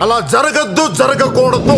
అలా జరగద్దు జరగకూడదు